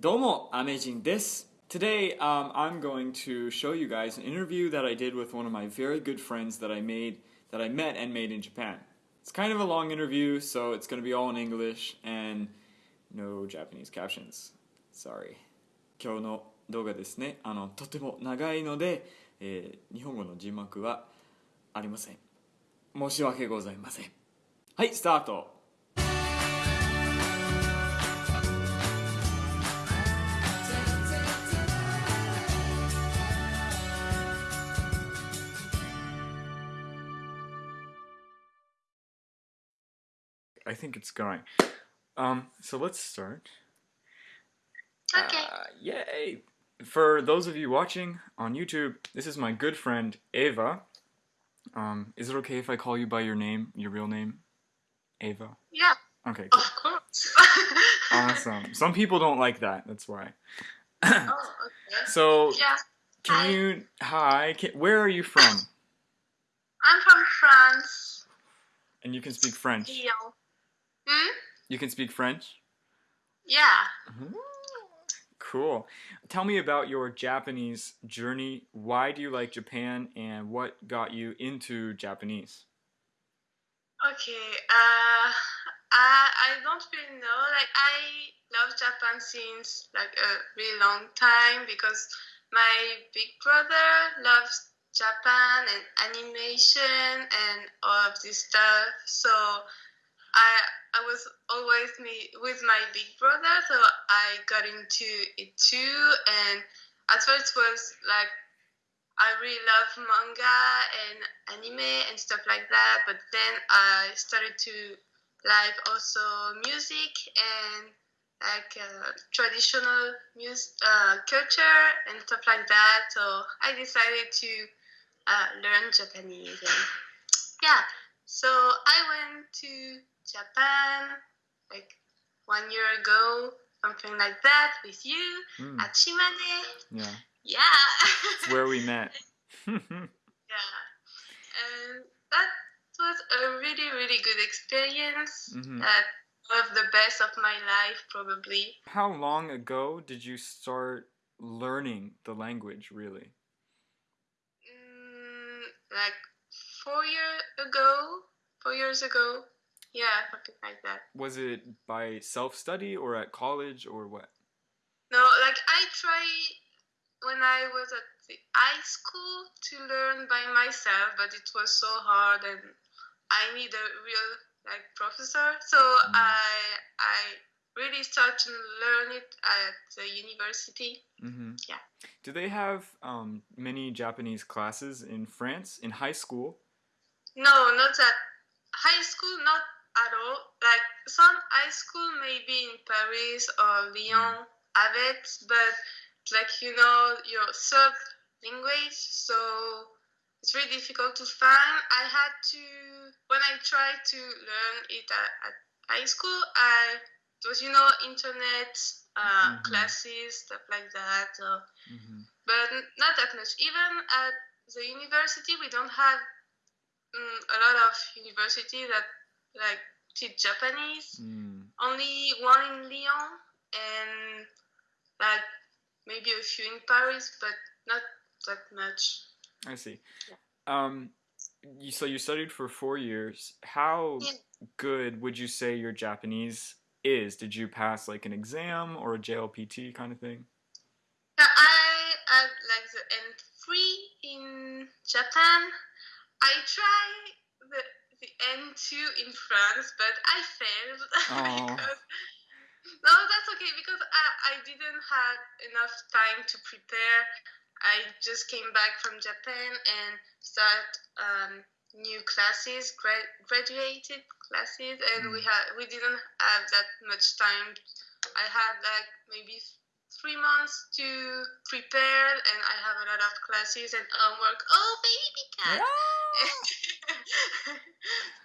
Domo, Amazing this. Today, um, I'm going to show you guys an interview that I did with one of my very good friends that I made, that I met and made in Japan. It's kind of a long interview, so it's going to be all in English and no Japanese captions. Sorry. 今日の動画ですね、あの、とても長いので、えー日本語の字幕はありません。申し訳ございません。はい、スタート I think it's going. Um, so let's start. Okay. Uh, yay! For those of you watching on YouTube, this is my good friend Ava. Um, is it okay if I call you by your name, your real name? Ava. yeah, Okay, cool. of course. awesome. Some people don't like that. That's why. oh, okay. So, Yeah, can hi. you? Hi. Can, where are you from? I'm from France. And you can speak French. Lyon. Hmm? You can speak French. Yeah. Cool. Tell me about your Japanese journey. Why do you like Japan, and what got you into Japanese? Okay. Uh, I I don't really know. Like I love Japan since like a really long time because my big brother loves Japan and animation and all of this stuff. So I I was always me with my big brother, so I got into it too. And at first was like I really love manga and anime and stuff like that. But then I started to like also music and like uh, traditional music uh, culture and stuff like that. So I decided to uh, learn Japanese. And yeah, so I went to Japan like one year ago, something like that, with you Hmm, at Shimane. yeah, Yeah. it's where we met. Yeah, and that was a really, really good experience. Mhm. That one of the best of my life, probably. How long ago did you start learning the language? Really? Mm, like four years ago, four years ago. Yeah, something like that. Was it by self study or at college or what? No, like I tried when I was at the high school to learn by myself, but it was so hard, and I need a real like professor. So I I really started to learn it at the university. hmm Yeah. Do they have um, many Japanese classes in France in high school? No, not at high school, not at all. Like some high school, maybe in Paris or Lyon, have it, but like you know, your third language, so it's really difficult to find. I had to when I tried to learn it at, at high school, I it was you know internet uh, Mhm. classes stuff like that. So hmm but not that much. Even at the university, we don't have mm, a lot of university that like teach Japanese. Mm. Only one in Lyon and like maybe a few in Paris, but not that much. I see. Yeah. Um, you, so you studied for four years. How Yeah. good would you say your Japanese is? Did you pass like an exam or a JLPT kind of thing? Uh, I had like the N3 in Japan. I tried the the N2 in France, but I failed. Because, no, that's okay because I, I didn't have enough time to prepare. I just came back from Japan and start um, new classes, gra- graduated classes, and we had we didn't have that much time. I had like maybe three months to prepare, and I have a lot of classes and homework. Oh, baby cat!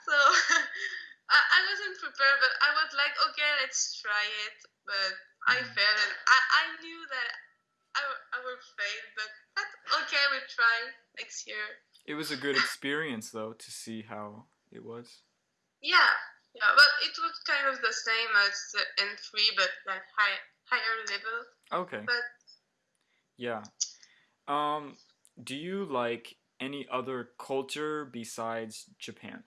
so I, I wasn't prepared, but I was like, okay, let's try it. But I Mhm. failed, and I, I knew that I, I will fail, but that's okay, we'll try next year. It was a good experience though to see how it was. Yeah, yeah, but it was kind of the same as the N3, but like high, higher level. Okay. But Yeah. Um, do you like any other culture besides Japan?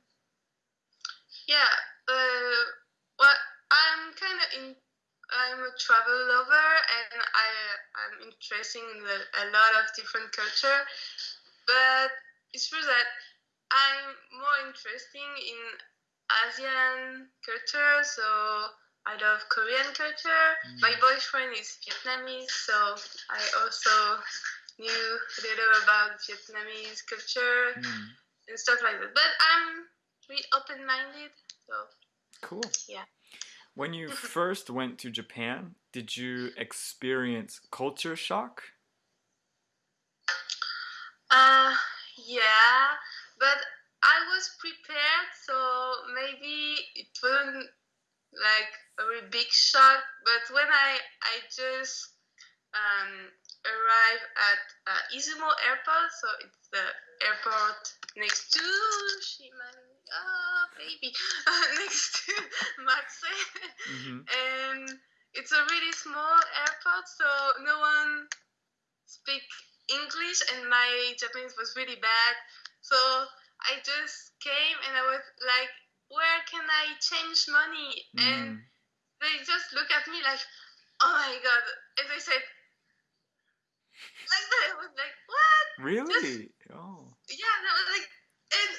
yeah, uh, well, I'm kind of in. I'm a travel lover, and I I'm interested in the, a lot of different culture. But it's true that I'm more interested in Asian culture, so I love Korean culture. My boyfriend is Vietnamese, so I also knew a little about Vietnamese culture Hmm, and stuff like that. But I'm really open-minded, so cool. Yeah. When you first went to Japan, did you experience culture shock? uh, yeah. But I was prepared, so maybe it wasn't like a really big shock. But when I I just um, arrived at uh, Izumo Airport, so it's the airport next to Shimane. Oh, baby, next to Matsue. hmm and it's a really small airport, so no one speak English, and my Japanese was really bad. So I just came and I was like, "Where can I change money?" And Mm. they just look at me like, "Oh my god!" And they said, like that. I was like, "What?" Really? Oh. Yeah, that was like, and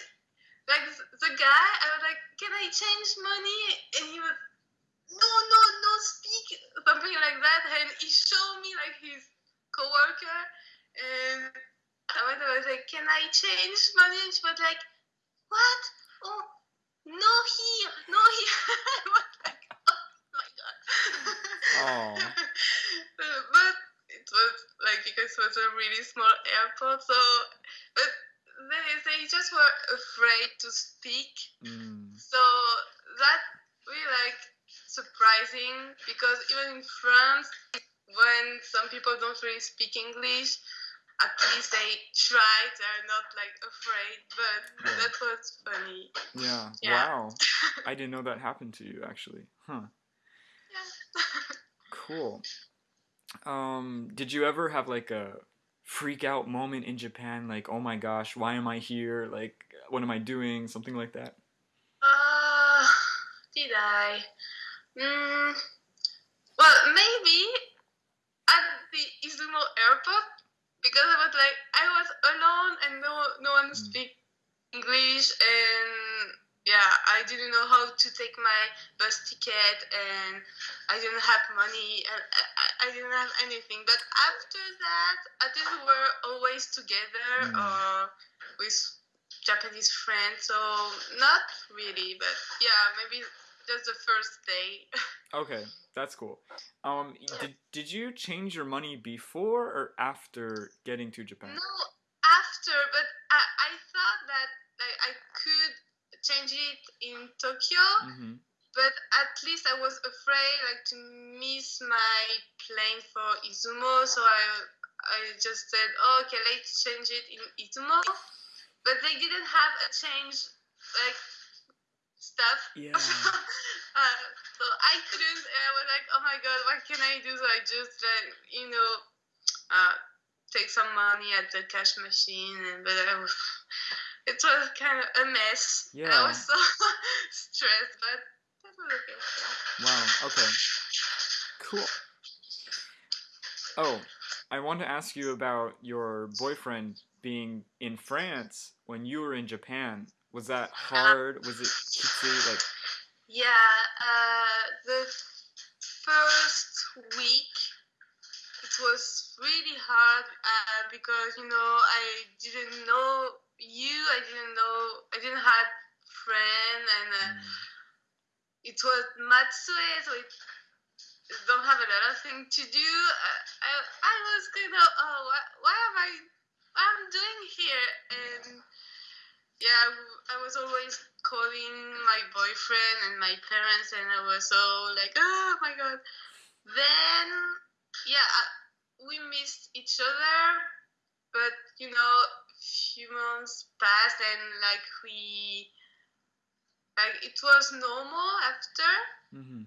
like the guy, I was like, "Can I change money?" And he was, "No, no, no, speak something like that." And he showed me like his coworker, and I went. I was like, "Can I change money?" And she was like, "What? Oh, no here, no here." I was like, "Oh my god." Aw. but it was like because it was a really small airport, so but they they just were afraid to speak. Mm. So that really like surprising because even in France, when some people don't really speak English, at least they tried. They're not like afraid. But that was funny. Yeah. Yeah. Wow. I didn't know that happened to you actually. Huh. yeah. Cool. Um, did you ever have like a freak out moment in Japan? Like, oh my gosh, why am I here? Like, what am I doing? Something like that. Uh, did I? Mm, well, maybe at the Izumo airport because I was like I was alone and no no one Mm. speak English and yeah I didn't know how to take my bus ticket and I didn't have money and I, I- I didn't have anything. But after that, I think we were always together Mm. or with Japanese friends, so not really, but yeah, maybe just the first day. Okay, that's cool. Um, did did you change your money before or after getting to Japan? no, after, but I, I thought that like I could change it in Tokyo, Mm-hmm. but at least I was afraid like to miss my plane for Izumo, so I I just said, oh, okay, let's change it in Izumo, but they didn't have a change like stuff. Yeah. uh, so I couldn't. and I was like, oh my god, what can I do? So I just like you know, uh, take some money at the cash machine, and but I was, it was kind of a mess. Yeah. I was so stressed, but that was okay. Yeah. Wow. Okay. Cool. Oh, I want to ask you about your boyfriend being in France when you were in Japan. Was that hard? Was it kitsui? Like, Yeah, uh, the first week it was really hard uh, because you know I didn't know you, I didn't know, I didn't have friend, and uh, mm, it was Matsue, so it don't have a lot of things to do. Uh, I I was kind of oh what what am I what I'm doing here and yeah I was always calling my boyfriend and my parents and I was so like oh my god. Then yeah we missed each other, but you know few months passed and like we like it was normal after Mm-hmm.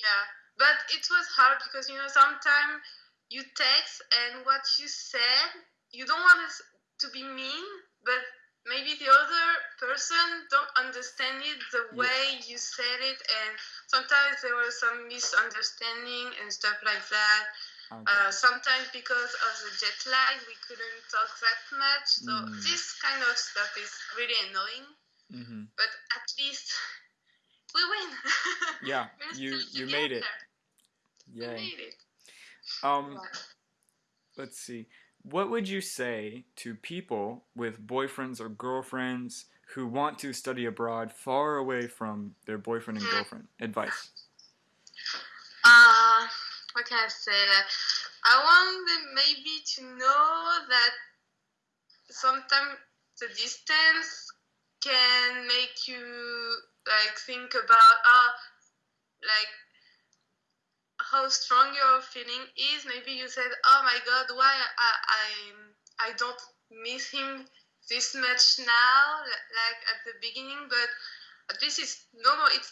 yeah but it was hard because you know sometimes you text and what you said you don't want it to be mean, but maybe the other person don't understand it the Yeah. way you said it, and sometimes there was some misunderstanding and stuff like that. Okay. Uh, sometimes because of the jet lag, we couldn't talk that much. So Mm. this kind of stuff is really annoying. hmm But at least we win. Yeah, you you made it. together. We made it. Um, Yeah. let's see. What would you say to people with boyfriends or girlfriends who want to study abroad far away from their boyfriend and girlfriend? Advice. Uh, what can I say? I want them maybe to know that sometimes the distance can make you like think about uh like how strong your feeling is. Maybe you said, "Oh my God, why I I, I don't miss him this much now, like at the beginning." But this is it's no, no. It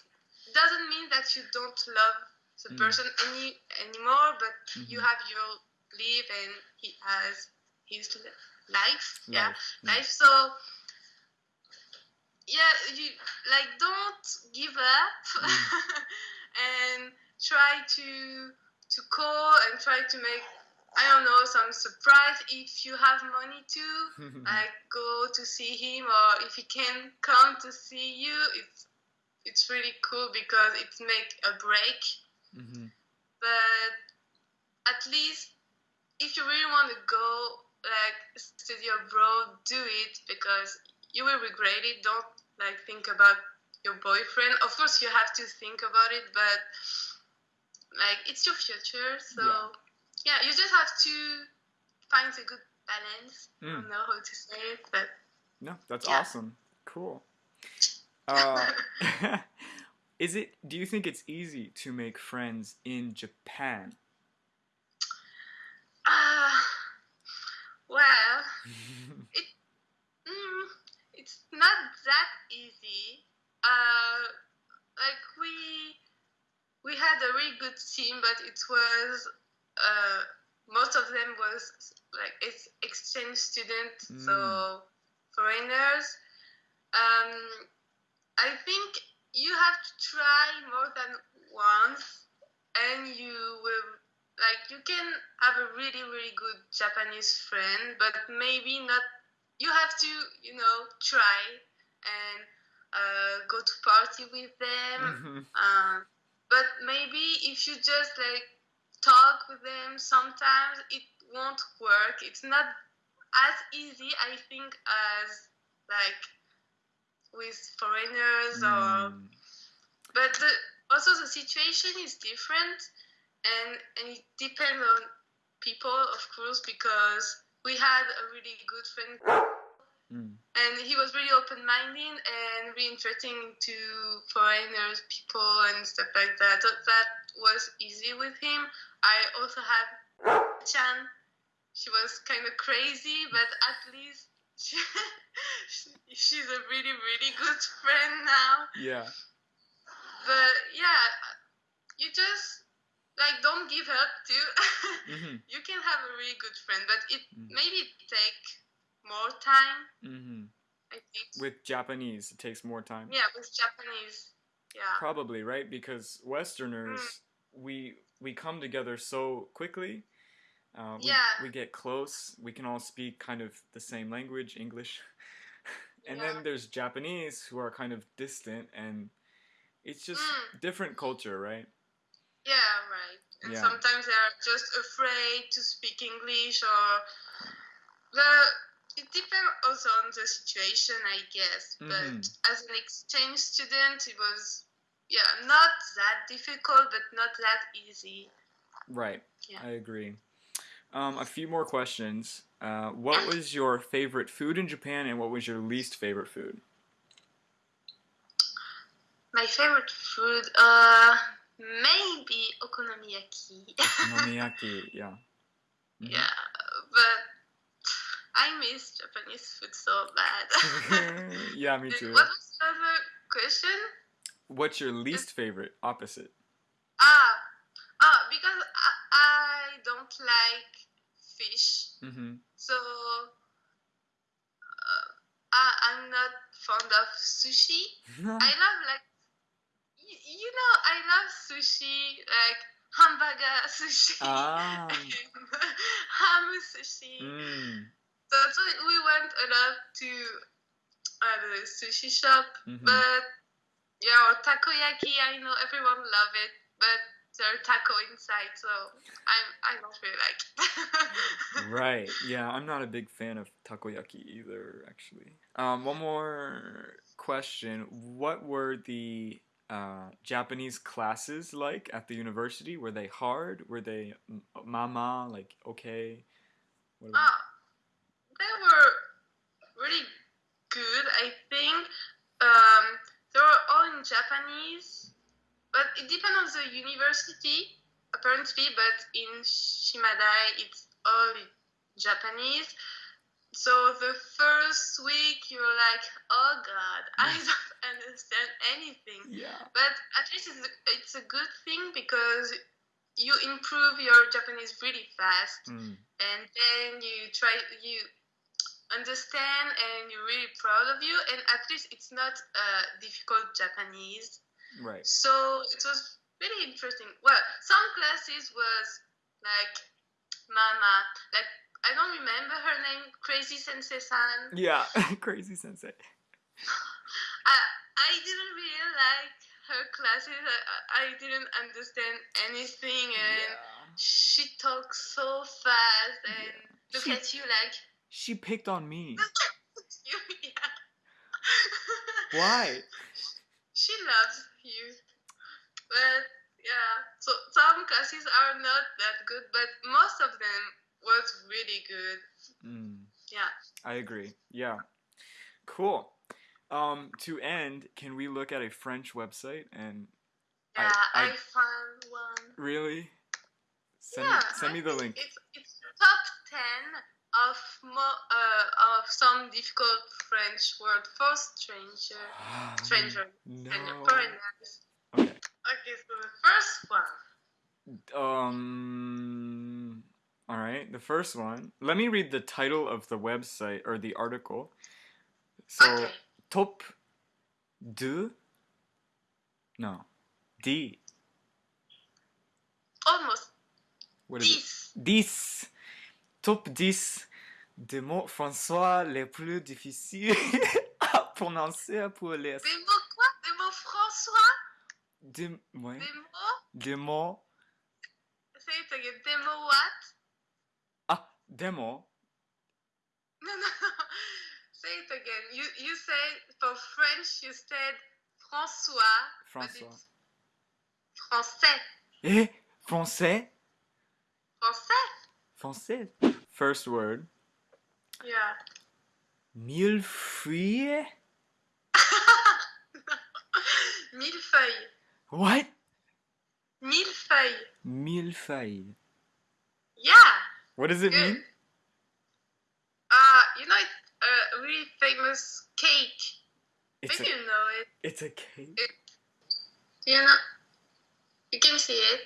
doesn't mean that you don't love the Mm. person any anymore, but you Mhm. have your life and he has his li- life. Yeah, Life, yeah. life. So yeah, you like don't give up and try to to call and try to make I don't know some surprise if you have money to like go to see him or if he can come to see you. It's it's really cool because it make a break. Hmm but at least if you really want to go like study abroad do it because you will regret it. Don't like think about your boyfriend. Of course you have to think about it but like it's your future so Yeah. yeah, you just have to find a good balance i Mm. don't know how to say it but No, that's Yeah. awesome. Cool. Uh, is it? Do you think it's easy to make friends in Japan? uh, well it, Mm, it's not that easy. Uh, like we we had a really good team, but it was uh, most of them was like ex- exchange students, so foreigners. Um, I think you have to try more than once, and you will like you can have a really really good Japanese friend, but maybe not. You have to you know try and uh, go to party with them. Mhm. Um, but maybe if you just like talk with them, sometimes it won't work. It's not as easy, I think, as like with foreigners or Mm. but the, also the situation is different and and it depends on people of course because we had a really good friend Mm. and he was really open-minded and really interesting to foreigners people and stuff like that so that was easy with him i also had chan she was kind of crazy but at least she, she's a really really good friend now Yeah. but yeah you just like don't give up too hmm you can have a really good friend but it Mm. maybe take more time hmm i think With Japanese, it takes more time. yeah with japanese yeah Probably right because Westerners Mm. we we come together so quickly. Uh, we, Yeah. we get close. We can all speak kind of the same language, English. and Yeah. then there's Japanese who are kind of distant, and it's just Mm. different culture, right? yeah right and Yeah. sometimes they're just afraid to speak english or the it depends also on the situation i guess Mhm. but as an exchange student it was yeah not that difficult but not that easy Right. Yeah. I agree. Um, a few more questions. Uh, what was your favorite food in Japan, and what was your least favorite food? my favorite food uh maybe okonomiyaki Okonomiyaki. Yeah. Mhm. yeah but i miss japanese food so bad yeah, me too. what was the other question What's your least favorite? Opposite. ah because I, I don't like fish, Mm-hmm. so uh, I, I'm not fond of sushi. I love like you, you know I love sushi like hamburger sushi, ah. ham sushi. Mm. So, so we went a lot to uh, the sushi shop, Mhm. but yeah, or takoyaki. I know everyone love it, but there are taco inside, so I'm I don't really like. it. Right. Yeah, I'm not a big fan of takoyaki either, actually. Um, one more question. What were the uh, Japanese classes like at the university? Were they hard? Were they mama, like okay? What about- Ah, they were really good. I think um, they were all in Japanese, but it depends on the university apparently. But in Shimadai, it's all in Japanese. So the first week you're like, oh God, I don't understand anything. yeah. But at least it's a, it's a good thing because you improve your Japanese really fast Mm. and then you try you understand and you're really proud of you and at least it's not uh, difficult japanese Right. so it was really interesting well some classes was like mama like i don't remember her name crazy sensei san Yeah. Crazy sensei. I, I didn't really like her classes I, I- didn't understand anything and Yeah. she talks so fast and Yeah. look She- at you like She picked on me. you, yeah. Why? She loves you. But yeah, so some classes are not that good, but most of them was really good. Mm. Yeah. I agree. Yeah. Cool. Um, to end, can we look at a French website and Yeah, I, I- found one. really send yeah, me send me the link. It's, it's top 10 of mo- uh, of some difficult French word for stranger. Stranger. No. stranger, foreigners. Okay. Okay, so the first one. Um. All right. The first one. Let me read the title of the website or the article. So okay. top deux. No. D. Almost. What is it? This. 10. Top 10 des mots français les plus difficiles à prononcer pour les. Des mots quoi? Des mots François? Des, ouais, Des mots? Des mots. Say it again. Des mots what? Ah, des mots. No, no, no. Say it again. You you say for French you said François. François. Français. Eh, français. Français? Français. First word. Yeah. Millefeuille. Millefeuille. What? Millefeuille. Millefeuille. Yeah. What does it Good. mean? Uh, you know it's a really famous cake. It's Maybe a, you know it. it's a cake. You know. You can see it.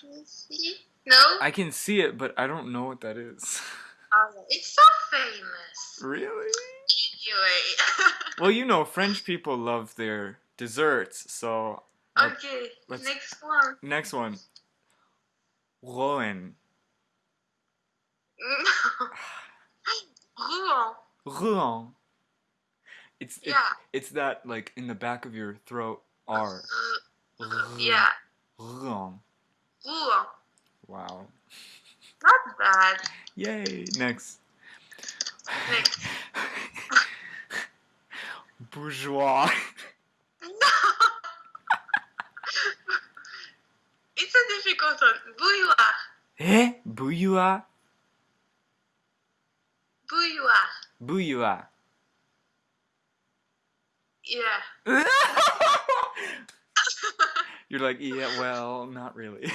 Can you see? No. I can see it, but I don't know what that is. Oh, it's so famous. really? Anyway. Well, you know, French people love their desserts, so. okay. let's- Next one. Next one. Rouen. Rouen. Rouen. It's it, Yeah. it's that like in the back of your throat R. Uh, yeah. Rouen. Rouen. Wow. Not bad. Yay. Next. Next. Bourgeois. No. it's a difficult one. Bouilloire. Eh? Bouillois. Bouilloire. Bouillois. Yeah. You're like, yeah, well, not really.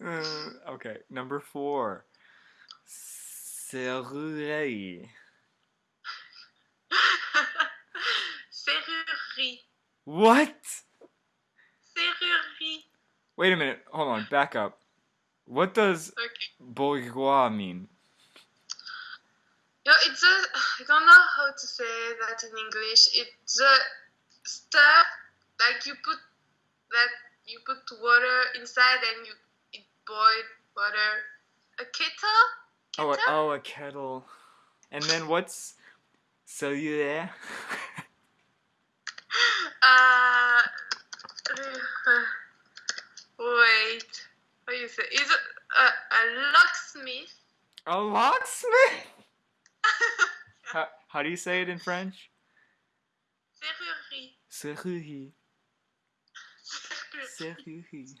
That's not bad. Uh, okay, number four. Serrurerie. What? Serrurerie. Wait a minute. Hold on. Back up. What does Okay. bourgeois mean? No, it's a. I don't know how to say that in English. It's a stuff like you put that you put water inside and you it boil water. A kettle. Oh, a, Kettle? oh, a kettle. And then what's cellulaire? Uh, wait. What do you say? Is it a, a locksmith? a locksmith? How, how do you say it in French? Serrurerie. Serrurerie. Serrurerie. Serrurerie.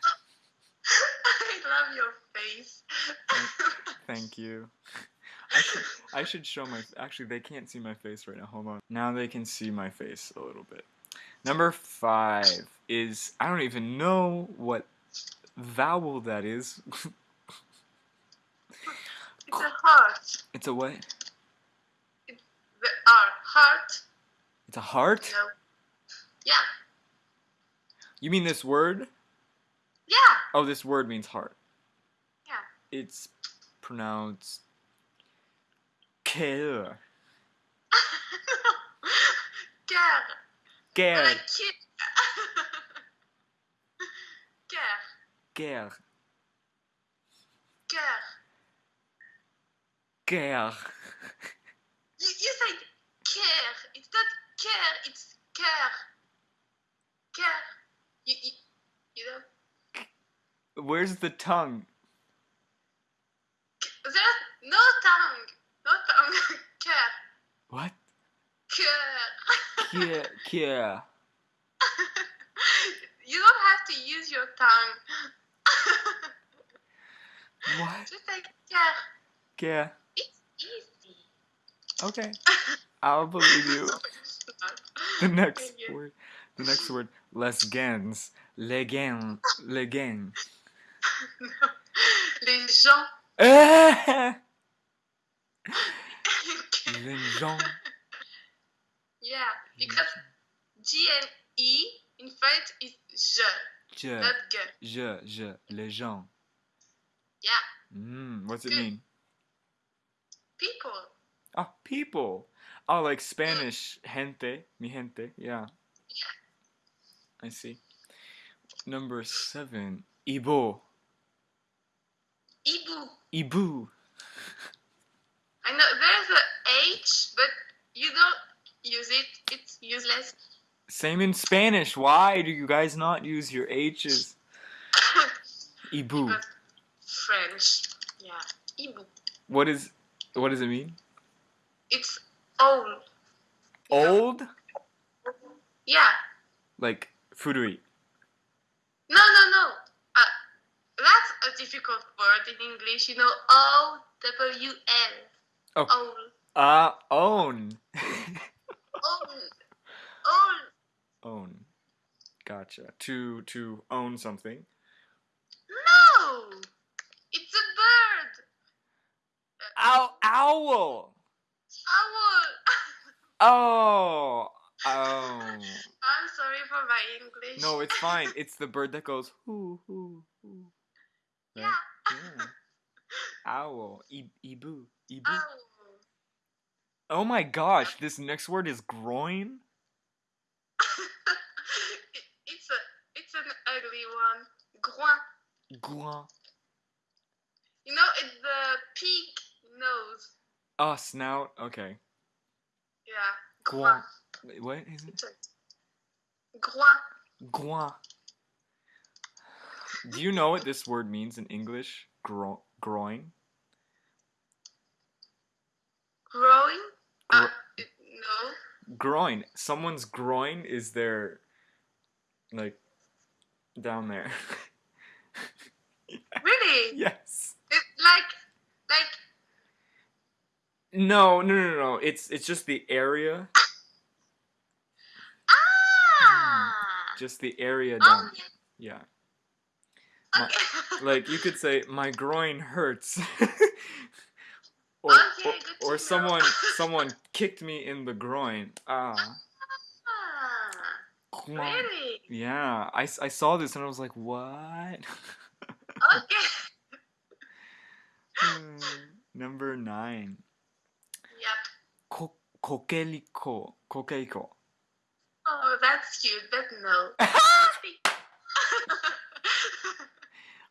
I love your face. Thank you. I should, I should show my. Actually, they can't see my face right now. Hold on. Now they can see my face a little bit. Number five is I don't even know what vowel that is. It's a heart. it's a what? The R. Heart. It's a heart. No. Yeah. You mean this word? Yeah. Oh, this word means heart. Yeah. It's pronounced cœur. Cœur. Guerre. Like kid. Cœur. Guerre. Cœur. Guerre. You, you said care. It's not care. It's care. Care. You, you, you know. Where's the tongue? There's no tongue. No tongue. care. What? Care. Kia, kia. you don't have to use your tongue. What? Just like care. Yeah. It's easy. Okay. I'll believe you. The next you. word. The next word. Les gens. Les gens. Les gens. Les gens. Les gens. yeah, because G and E in French is je, Je. not ge. Je. Je. Les gens. Yeah, Mm, what's it mean? people. Oh, people. Oh, like Spanish. Gente. Mi gente. yeah. Yeah. I see. Number seven. Ibo. Ibu. Ibu. I know there's a H, but you don't use it. It's useless. Same in Spanish. Why do you guys not use your H's? Ibu. French. Yeah, Ibu. What is what does it mean? It's old. Old? Yeah. Like furui. No, no, no. Uh, that's a difficult word in English. You know, O W L. Oh. Old. Uh own. Old. Old. own. Gotcha. To to own something. No. It's a bird. Ow owl. Owl. Oh. Oh. I'm sorry for my English. No, it's fine. It's the bird that goes hoo hoo hoo. Yeah. Yeah. Owl. I- ibu. Ibu. Owl. Oh my gosh, this next word is groin? It's a it's an ugly one. Groin. Groin. You know, it's the pig nose. Oh, snout. Okay. Yeah. Groin. Groin. What is it? Groin. Groin. Do you know what this word means in English? Gro- groin? Growing? Uh, no. groin. Someone's groin is their, like, down there. Really? yes. It, like, like, No, no, no, no. It's it's just the area, ah! just the area Oh, down. Yeah. yeah. My- Like you could say, my groin hurts. or, Okay, or, or someone someone kicked me in the groin. Ah. Ah. Really? Yeah, I, I saw this and I was like, what? Okay. Hmm, Number nine. Yep. Ko- kokeliko. Kokeliko. Oh, that's cute, but no.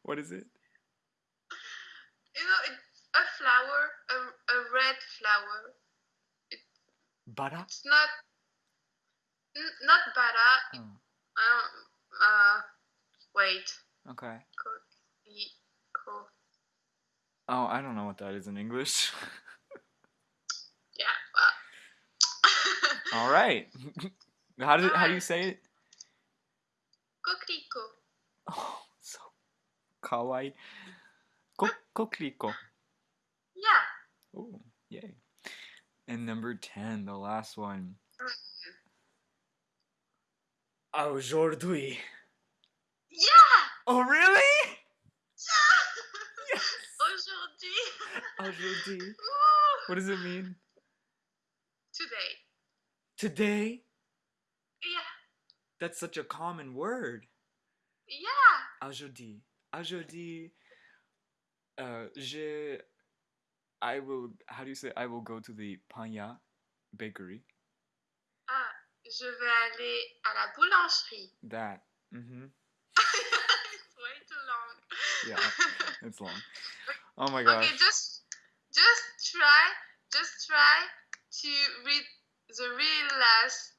What is it? you know, it's a flower, a, a red flower. Bara? It's not, n- not bara. Oh, Um, uh, wait. okay. Co- e- Oh, I don't know what that is in English. yeah. Well. All right. how do how do you say it? Coquelicot. Oh, kawaii. Ko- kokeliko. Yeah. Oh, yay. And number 10, the last one. Oh, Aujourd'hui. Yeah. Oh, really? Yeah. Yes. Aujourd'hui. Aujourd'hui. Ooh. What does it mean? Today. Today? Yeah. That's such a common word. Yeah. Oh, Aujourd'hui. Aujourd'hui. Uh, je. I will. How do you say? I will go to the Panya bakery. Ah, je vais aller à la boulangerie. That. Mm-hmm. it's way too long. Yeah, It's long. Oh my god. Okay, just just try just try to read the real last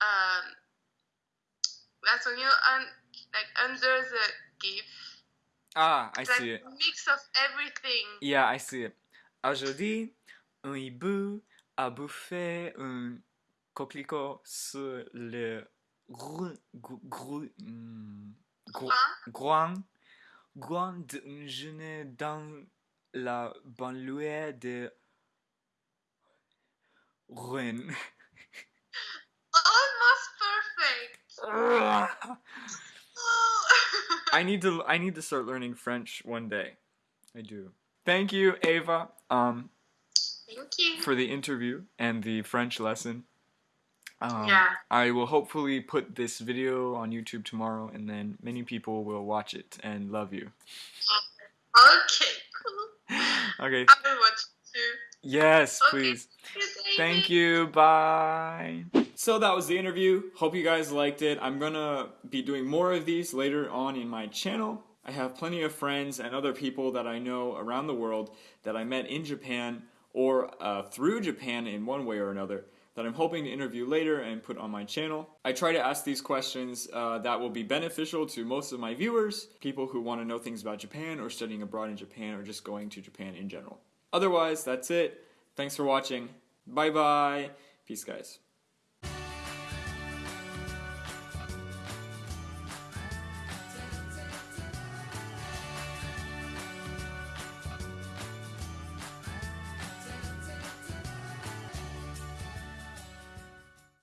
um last one you un, like under the GIF. Ah, I like see it. mix of everything. Yeah, I see it. Aujourd'hui, un hibou a bouffé un coquelicot sur le gru, gru, gru, gru- groin, groin d'une journée dans la banlieue de Rouen. Almost perfect. I need to I need to start learning French one day. I do. Thank you, Ava, um, Thank you. for the interview and the French lesson. Um, Yeah. I will hopefully put this video on YouTube tomorrow, and then many people will watch it and love you. Okay, cool. Okay. I will watch it too. Yes, Okay. please. Thank you. Bye. So that was the interview. Hope you guys liked it. I'm gonna be doing more of these later on in my channel. I have plenty of friends and other people that I know around the world that I met in Japan or uh, through Japan in one way or another that I'm hoping to interview later and put on my channel. I try to ask these questions uh, that will be beneficial to most of my viewers, people who want to know things about Japan or studying abroad in Japan or just going to Japan in general. Otherwise, that's it. Thanks for watching. Bye bye. Peace, guys.